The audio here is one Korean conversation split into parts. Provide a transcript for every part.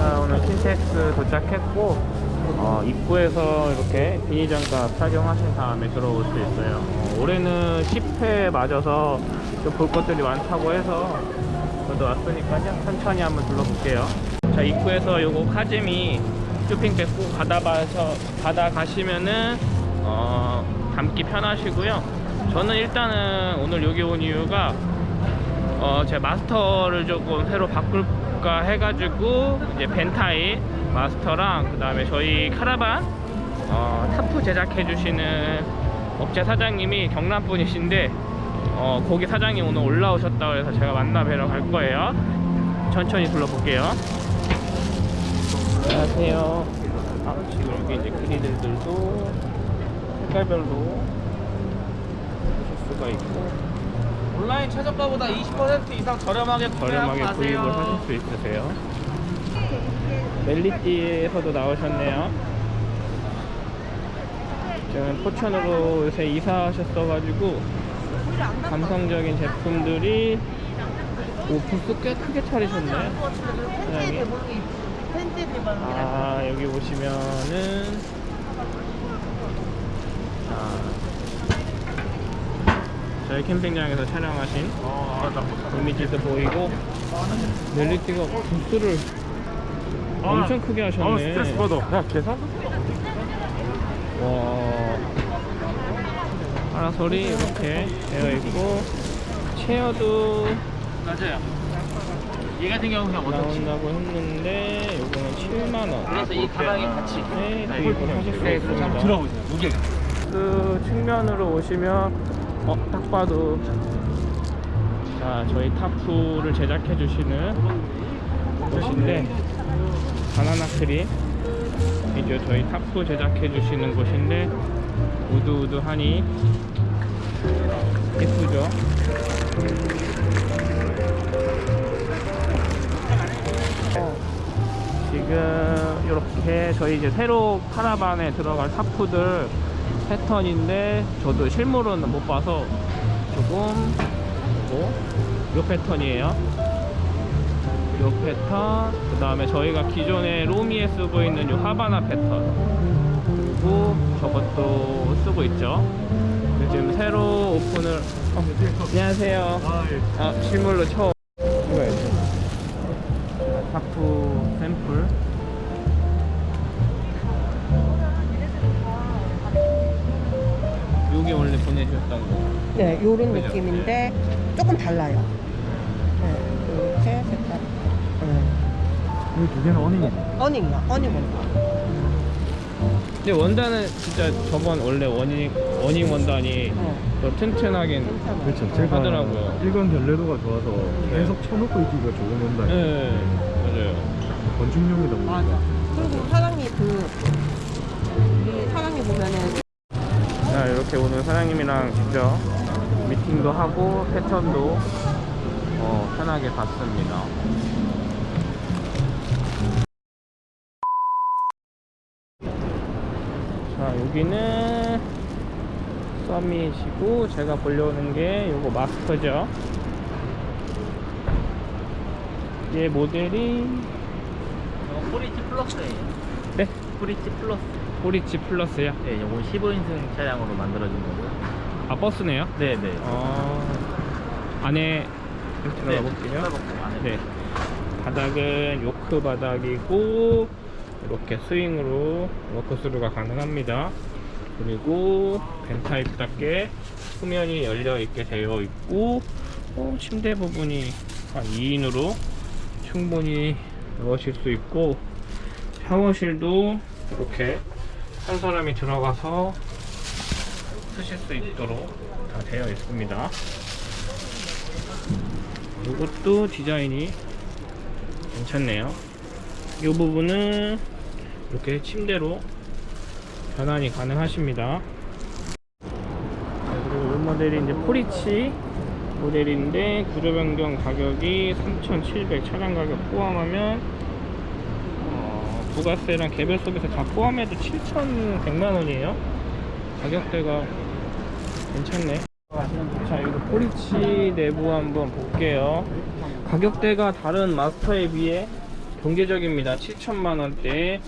자 오늘 킨텍스 도착했고 어, 입구에서 이렇게 비니장갑 착용하신 다음에 들어올 수 있어요. 어, 올해는 10회 맞아서 좀 볼 것들이 많다고 해서 저도 왔으니까요. 천천히 한번 둘러볼게요. 자 입구에서 요거 카즈미 쇼핑백 꼭 받아봐서 받아가시면은 어, 담기 편하시고요. 저는 일단은 오늘 여기 온 이유가 어, 제 마스터를 조금 새로 바꿀 까 해가지고 이제 van type 마스터랑 그 다음에 저희 카라반 어, 타프 제작해 주시는 업체 사장님이 경남 분이신데 어, 거기 사장님 오늘 올라오셨다고 해서 제가 만나 뵈러 갈 거예요. 천천히 둘러볼게요. 안녕하세요. 아, 지금 여기 이제 griddle들도 색깔별로 보실 수가 있고 온라인 최저가보다 20% 이상 저렴하게 저렴하게 구입을. 하실 수 있으세요. 멜리띠에서도 나오셨네요. 지금 포천으로 요새 이사하셨어가지고 감성적인 제품들이 오 부스 꽤 크게 차리셨네. 사장님. 아 여기 보시면은 자, 저희 캠핑장에서 촬영하신 이미지도 보이고 멜리티가 부스를 엄청 크게 하셨네. 아, 스트레스 받아. 야, 계산? 와 파라솔이 이렇게 되어 있고 체어도 맞아요. 얘 같은 경우는. 나온다고 했는데 요거는 7만원 그래서 이 가방이 같이 네, 구입을 하실 수 네, 있습니다 들어보세요. 무게. 그 측면으로 오시면 어, 딱 봐도. 자 저희 tarp를 제작해 주시는 곳인데 바나나 크림. 이제 저희 타프 제작해 주시는 곳인데 wood wood하니 예쁘죠? 어, 지금 이렇게 저희 이제 새로 카라반에 들어갈 tarp들 패턴인데 저도 실물은 못 봐서 조금 보고 요 패턴이에요. 요 패턴 그 다음에 저희가 기존에 로미에 쓰고 있는 요 하바나 패턴. 그리고 저것도 쓰고 있죠. 지금 새로 오픈을 어, 안녕하세요. 아, 예. 아 실물로 처음 조금 달라요. 네, 이렇게 색깔. 네. 이두 개는 어닝이네. 어닝이요, 어닝 원가. 근데 원단은 진짜 저번 원래 원잉, 원잉 원단이 어. 더 튼튼하긴. 그렇죠. 제가 하더라고요. 일관 결례도가 좋아서 계속 쳐놓고 있기가 좋은 원단. 네 맞아요 건축용이다 보니까. 맞아. 그리고 사장님 그, 우리 사장님 보면은 자 이렇게 오늘 사장님이랑 직접 미팅도 하고 패턴도 어, 편하게 봤습니다 자 여기는 서밋이고 제가 보려는 게 요거 마스터죠 얘 모델이 포리치 플러스예요. 네? 포리치 플러스. 포리치 플러스요 네, 요건 15인승 차량으로 만들어진 거고요. 아 버스네요 네, 네. 어, 안에 들어가 볼게요. 네. 바닥은 요트 바닥이고 이렇게 스윙으로 walk-through가 가능합니다. 그리고 van type답게 후면이 열려 있게 되어 있고 어, 침대 부분이 한 2인으로 충분히 넣으실 수 있고 샤워실도 이렇게 한 사람이 들어가서 쓰실 수 있도록 다 되어 있습니다. 이것도 디자인이 괜찮네요. 이 부분은 이렇게 침대로 변환이 가능하십니다. 자, 그리고 이 모델이 이제 포리치 모델인데 구조 변경 가격이 3,700 차량 가격 포함하면 어, 부가세랑 개별소비세 다 포함해도 7,100만 원이에요. 가격대가 괜찮네. 자, 이거 포리치 내부 한번 볼게요. 가격대가 다른 마스터에 비해 경제적입니다. 7천만 원대.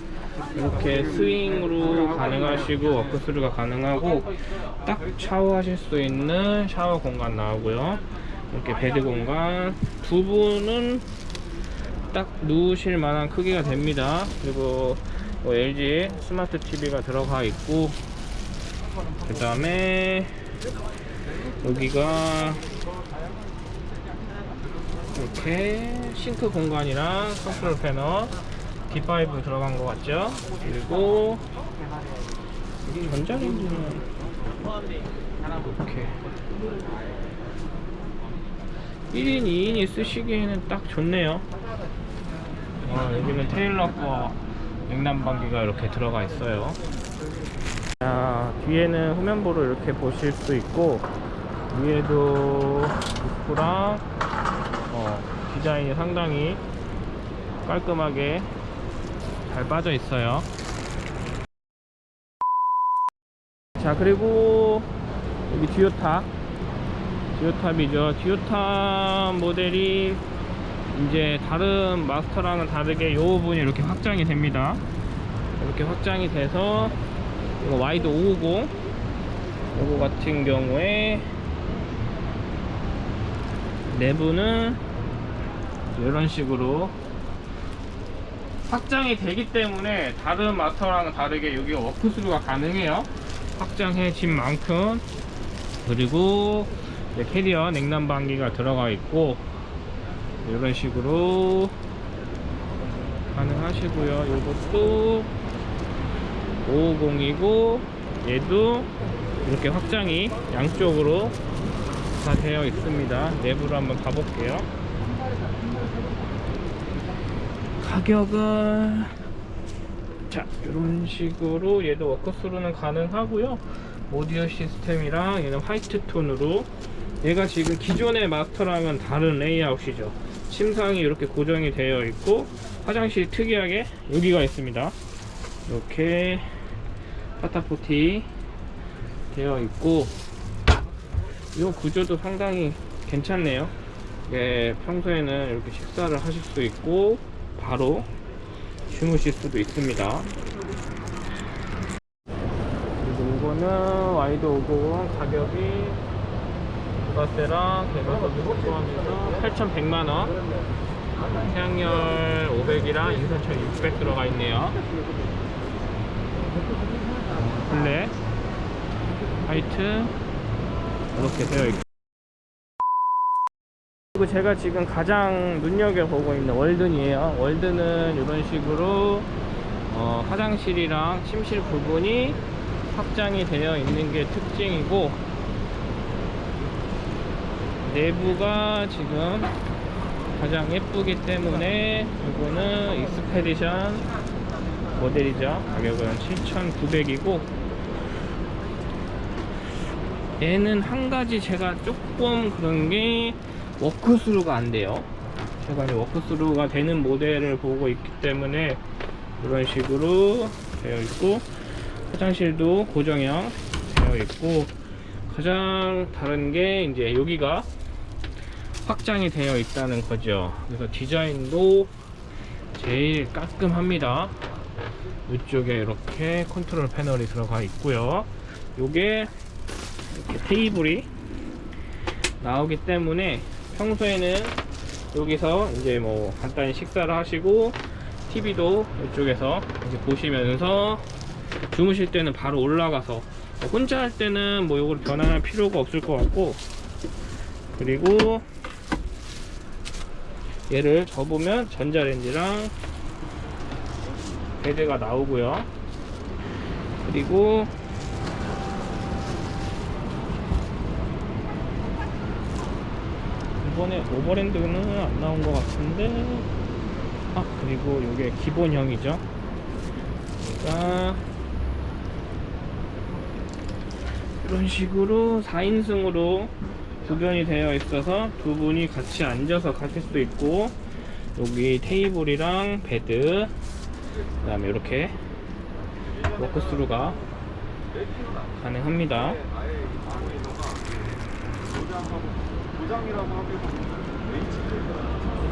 이렇게 스윙으로 가능하시고 walk-through가 가능하고 딱 샤워하실 수 있는 샤워 공간 나오고요. 이렇게 bed 공간. 두 분은 딱 누우실 만한 크기가 됩니다. 그리고 뭐 LG smart TV가 들어가 있고 그 다음에 여기가 이렇게 싱크 공간이랑 컨트롤 패널 D5 들어간 것 같죠? 그리고 여기 전자레인지는 이렇게. 1인 2인이 쓰시기에는 딱 좋네요. 어, 여기는 테일러 거 냉난방기가 이렇게 들어가 있어요 자, 뒤에는 후면부를 이렇게 보실 수 있고 위에도 루프랑 어, 디자인이 상당히 깔끔하게 잘 빠져 있어요. 자 그리고 여기 듀오탑 듀오탑이죠. 듀오탑 모델이 이제 다른 마스터랑은 다르게 이 부분이 이렇게 확장이 됩니다. 이렇게 확장이 돼서 이거 와이드 550 이거 같은 경우에 내부는 이런 식으로 확장이 되기 때문에 다른 마스터랑은 다르게 여기 워크스루가 가능해요. 확장해진 만큼. 그리고 캐리어 냉난방기가 들어가 있고 이런 식으로 가능하시고요. 이것도 550이고 얘도 이렇게 확장이 양쪽으로 다 되어 있습니다. 내부로 한번 가볼게요. 가격은 자 이런 식으로 얘도 워크스루는 가능하고요. 오디오 시스템이랑 얘는 화이트 톤으로. 얘가 지금 기존의 마스터랑은 다른 레이아웃이죠. 침상이 이렇게 고정이 되어 있고 화장실이 특이하게 여기가 있습니다. 이렇게 포타포티 되어 있고 이 구조도 상당히 괜찮네요. 예, 평소에는 이렇게 식사를 하실 수 있고 바로 주무실 수도 있습니다. 그리고 이거는 와이드 550 가격이 부가세랑 개별소비 포함해서 8,100만원. 태양열 500이랑 인산철 600 들어가 있네요 블랙 화이트. 이렇게 되어 있고. 그리고 제가 지금 가장 눈여겨보고 있는 월든이에요. 월든은 이런 식으로 어, 화장실이랑 침실 부분이 확장이 되어 있는 게 특징이고 내부가 지금 가장 예쁘기 때문에 이거는 익스페디션 모델이죠. 가격은 7,900이고 얘는 한 가지 제가 조금 그런 게 walk-through가 안 돼요. 제가 이제 walk-through가 되는 모델을 보고 있기 때문에 이런 식으로 되어 있고 화장실도 고정형 되어 있고 가장 다른 게 이제 여기가 확장이 되어 있다는 거죠. 그래서 디자인도 제일 깔끔합니다. 이쪽에 이렇게 컨트롤 패널이 들어가 있고요. 요게 테이블이 나오기 때문에 평소에는 여기서 이제 뭐 간단히 식사를 하시고 TV도 이쪽에서 이제 보시면서 주무실 때는 바로 올라가서 혼자 할 때는 뭐 이걸 변환할 필요가 없을 것 같고 그리고 얘를 접으면 전자레인지랑 베드가 나오고요. 그리고 이번에 오버랜드는 안 나온 것 같은데. 아 그리고 이게 기본형이죠. 그러니까 이런 식으로 4인승으로 구변이 되어 있어서 두 분이 같이 앉아서 가실 수도 있고 여기 테이블이랑 bed 그 다음에 이렇게 walk-through가 가능합니다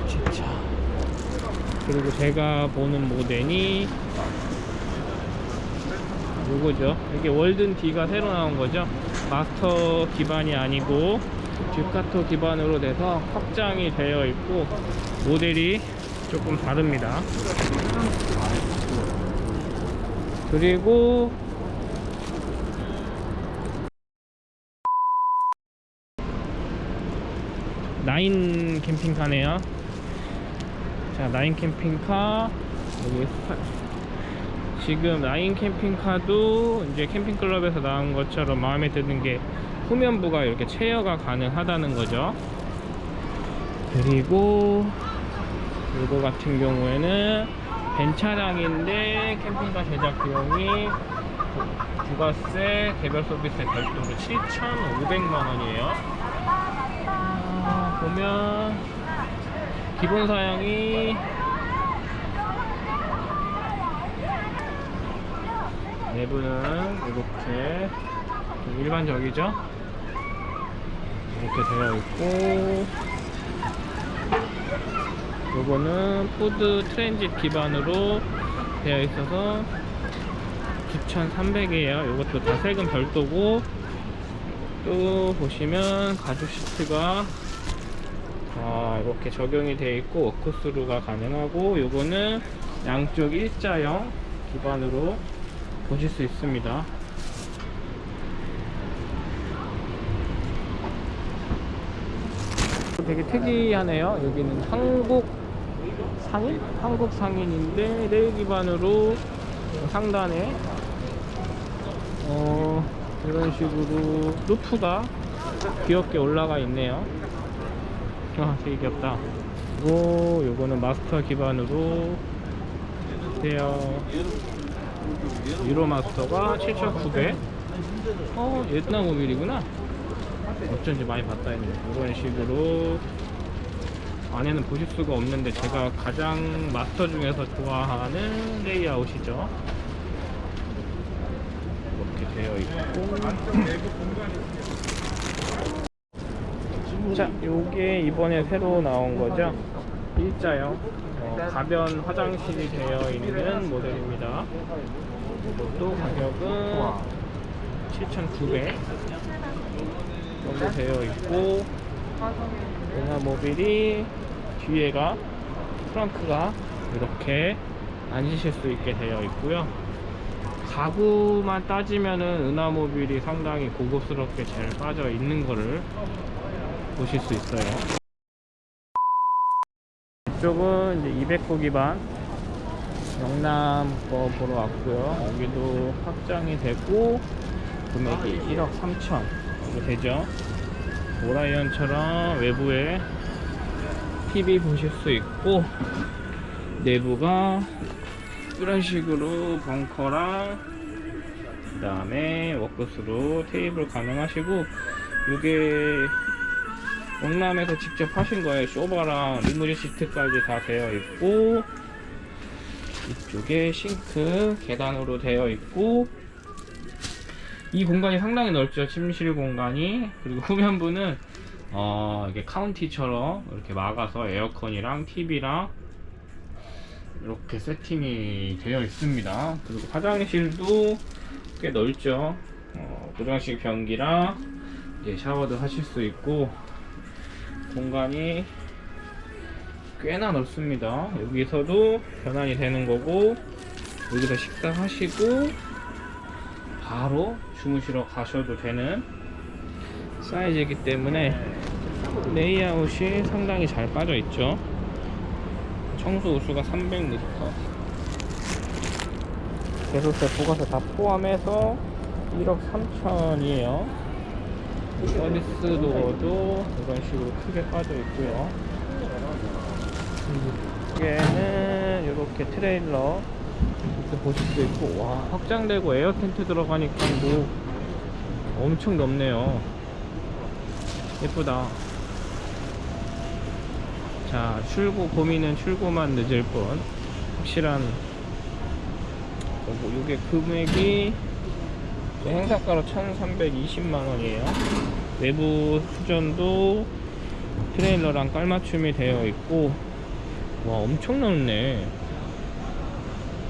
진짜. 그리고 제가 보는 모델이 요거죠. 이게 월든 D가 새로 나온 거죠. 마스터 기반이 아니고 듀카토 기반으로 돼서 확장이 되어 있고 모델이 조금 다릅니다. 그리고 나인 캠핑카네요. 자 나인 캠핑카. 여기 사- 지금 나인 캠핑카도 이제 캠핑클럽에서 나온 것처럼 마음에 드는 게 후면부가 이렇게 체어가 가능하다는 거죠. 그리고 이거 같은 경우에는 벤차량인데 캠핑카 제작 비용이 부- 부가세 개별 서비스에 별도로 7,500만 원이에요. 아, 보면 기본 사양이 내부는 이렇게 좀 일반적이죠? 이렇게 되어 있고 요거는 푸드 트랜짓 기반으로 되어 있어서 9,300이에요. 요것도 다 세금 별도고 또 보시면 가죽 시트가 아, 이렇게 적용이 되어 있고 워크스루가 가능하고 요거는 양쪽 일자형 기반으로 보실 수 있습니다. 되게 특이하네요. 여기는 한국 상인? 한국 상인인데 레일 기반으로 상단에 어, 이런 식으로 roof가 귀엽게 올라가 있네요 아 되게 귀엽다. 그리고 요거는 마스터 기반으로 되어 유로 마스터가 7,900어 옛날 모빌이구나. 어쩐지 많이 봤다 했네 이런 식으로. 안에는 보실 수가 없는데 제가 가장 마스터 중에서 좋아하는 레이아웃이죠. 이렇게 되어 있고 자 요게 이번에 새로 나온 거죠? 일자형 어, 가변 화장실이 되어 있는 모델입니다. 이것도 가격은 7,900 정도 되어 있고 은하 모빌이 뒤에가 트렁크가 이렇게 앉으실 수 있게 되어 있고요. 가구만 따지면은 은하 모빌이 상당히 고급스럽게 잘 빠져 있는 거를 보실 수 있어요. 이쪽은 이제 200구 기반. 영남 거 보러 왔고요. 여기도 확장이 되고 금액이 1억 3천. 이거 되죠? 오라이언처럼 외부에 TV 보실 수 있고 내부가 이런 식으로 벙커랑 그 다음에 워크스로 테이블 가능하시고 이게 영남에서 직접 하신 거예요. 쇼바랑 리무진 시트까지 다 되어 있고 이쪽에 싱크 계단으로 되어 있고 이 공간이 상당히 넓죠. 침실 공간이. 그리고 후면부는 어 이게 카운티처럼 이렇게 막아서 에어컨이랑 TV랑 이렇게 세팅이 되어 있습니다. 그리고 화장실도 꽤 넓죠. 어, 고정식 변기랑 이제 샤워도 하실 수 있고 공간이 꽤나 넓습니다. 여기서도 변환이 되는 거고 여기서 식사하시고 바로 주무시러 가셔도 되는 사이즈이기 때문에 레이아웃이 상당히 잘 빠져 있죠. 청수 오수가 300리터. 개소세 부가세 다 포함해서 1억 3천이에요 서비스 도어도 이런 식으로 크게 빠져 있고요. 여기에는 이렇게 트레일러. 이렇게 보실 수 있고 와 확장되고 에어 텐트 들어가니까 뭐 엄청 넓네요. 예쁘다. 자 출고 고민은 출고만 늦을 뿐. 확실한 거고 이게 금액이 행사가로 1320만원이에요. 내부 수전도 트레일러랑 깔맞춤이 되어 있고 와 엄청 넓네.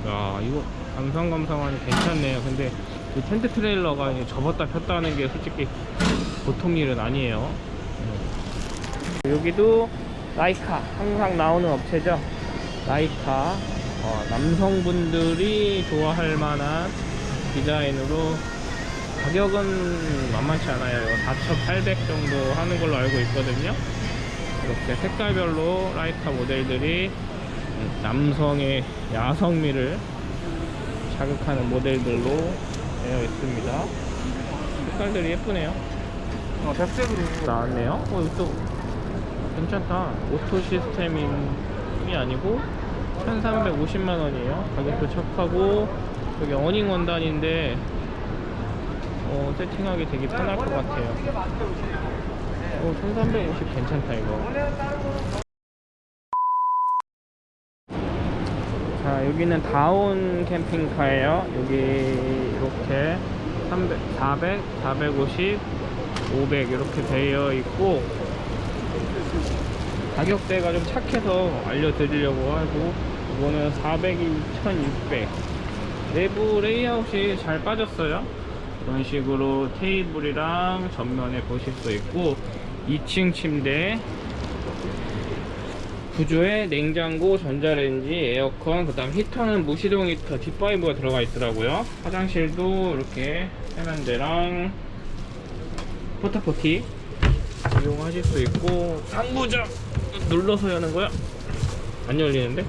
야 이거 감상감상하니 괜찮네요. 근데 이 텐트 트레일러가 접었다 폈다 하는 게 솔직히 보통 일은 아니에요. 네. 여기도 라이카 항상 나오는 업체죠? 라이카. 어, 남성분들이 좋아할 만한 디자인으로 가격은 만만치 않아요. 4,800 정도 하는 걸로 알고 있거든요. 이렇게 색깔별로 라이카 모델들이 남성의 야성미를 자극하는 모델들로 되어 있습니다. 색깔들이 예쁘네요. 어, 백색으로. 나왔네요. 어 이것도 괜찮다. 오토 시스템이 아니고 1350만원이에요. 가격도 착하고 여기 awning 원단인데 어, 세팅하기 되게 편할 것 같아요. 어, 1350 괜찮다 이거. 자 여기는 다운 캠핑카예요. 여기 이렇게 300, 400, 450, 500 이렇게 되어 있고 가격대가 좀 착해서 알려드리려고 하고 이거는 400이 1600 내부 레이아웃이 잘 빠졌어요 이런 식으로 테이블이랑 전면에 보실 수 있고 2층 침대 구조에 냉장고, 전자레인지, 에어컨, 그 다음 히터는 무시동 히터 D5가 들어가 있더라고요 화장실도 이렇게 세면대랑 포타포티 이용하실 수 있고 상부장 눌러서 여는 거야? 안 열리는데?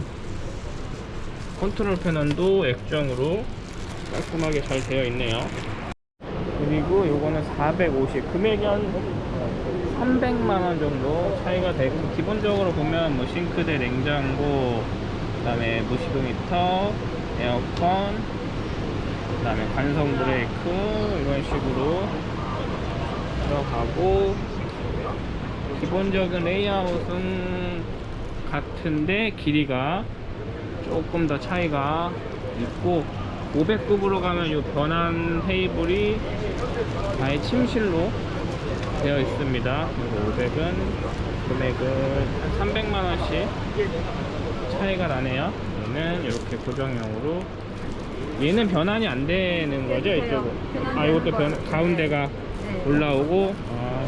컨트롤 패널도 액정으로 깔끔하게 잘 되어 있네요 그리고 요거는 450 금액이 한 300만원 정도 차이가 되고 기본적으로 보면 뭐 싱크대 냉장고 그 다음에 무시동 히터 에어컨 그 다음에 관성 브레이크 이런 식으로 들어가고 기본적인 레이아웃은 같은데 길이가 조금 더 차이가 있고 500급으로 가면 이 변환 테이블이 아예 침실로 되어 있습니다. 그리고 500은 금액은 한 300만원씩 차이가 나네요. 얘는 이렇게 고정형으로 얘는 변환이 안 되는 거죠 이쪽은 아 이것도 변, 가운데가 올라오고 아,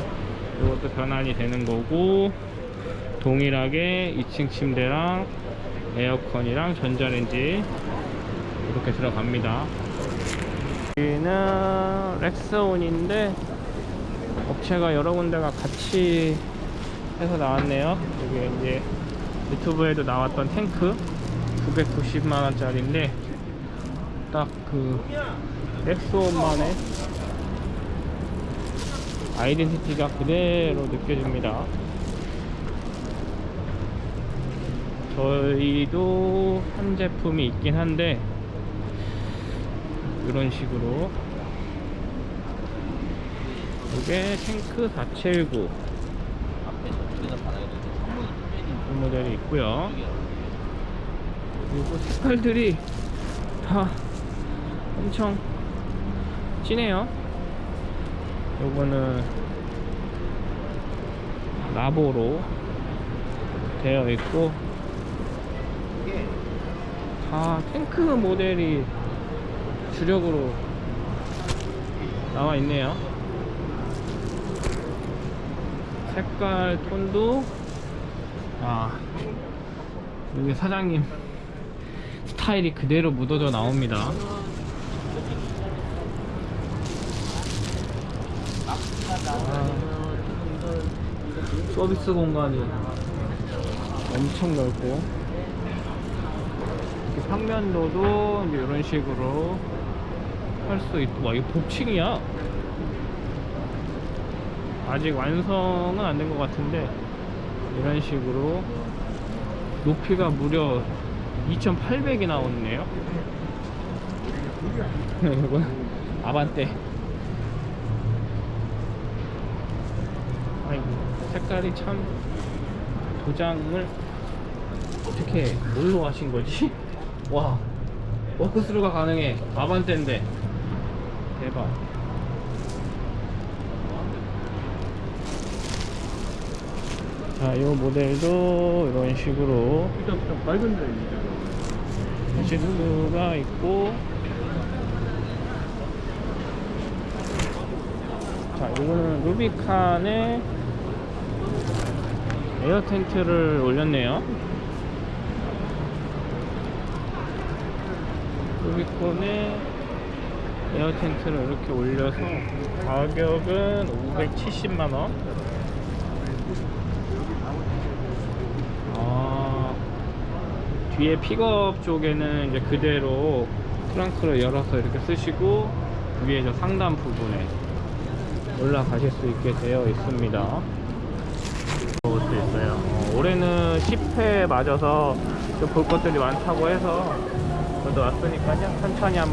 이것도 변환이 되는 거고 동일하게 2층 침대랑 에어컨이랑 전자레인지 이렇게 들어갑니다. 여기는 렉스온인데 업체가 여러 군데가 같이 해서 나왔네요. 여기 이제 유튜브에도 나왔던 탱크 990만원짜리인데 딱 그 렉스온만의 아이덴티티가 그대로 느껴집니다. 저희도 한 제품이 있긴 한데 이런 식으로. 이게 탱크 479이 모델이 있고요. 그리고 색깔들이 다 엄청 진해요. 요거는 라보로 되어 있고 다 탱크 모델이 주력으로 나와 있네요. 색깔 톤도. 아 여기 사장님 스타일이 그대로 묻어져 나옵니다. 아, 서비스 공간이 엄청 넓고. 이렇게 평면도도 이런 식으로 할 수 있고 와 이거 복층이야? 아직 완성은 안 된 것 같은데 이런 식으로 높이가 무려 2800이 나오네요. 이건 아반떼. 아이고 색깔이 참 도장을 어떻게 뭘로 하신 거지? 와 워크스루가 가능해. 아반떼인데 대박. 자 자, 이 모델도 이런 식으로. 일단 좀 밝은 데 있는 시트가 있고. 자 이거는 루비칸에 에어 텐트를 올렸네요. 루비콘에 에어 텐트를 이렇게 올려서 가격은 570만원 아 뒤에 픽업 쪽에는 이제 그대로 트렁크를 열어서 이렇게 쓰시고 위에 저 상단 부분에 올라가실 수 있게 되어 있습니다. 볼 수 있어요. 어, 올해는 10회 맞아서 좀볼 것들이 많다고 해서 저도 왔으니까요. 천천히 한번